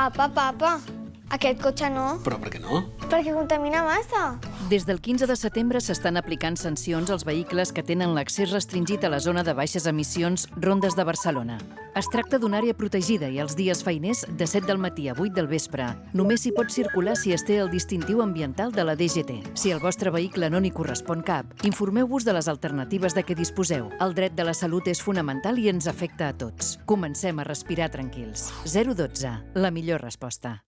Papa, papa, aquest cotxe no, Però per què no? perquè contamina massa. Des del 15 de setembre s'estan aplicant sancions als vehicles que tenen l'accés restringit a la zona de baixes emissions Rondes de Barcelona. Es tracta d'una àrea protegida i els dies feiners de 7 del matí a 8 del vespre. Només s'hi pot circular si es té el distintiu ambiental de la DGT. Si el vostre vehicle no n'hi correspon cap, informeu-vos de les alternatives de què disposeu. El dret de la salut és fonamental i ens afecta a tots. Comencem a respirar tranquils. 012, la millor resposta.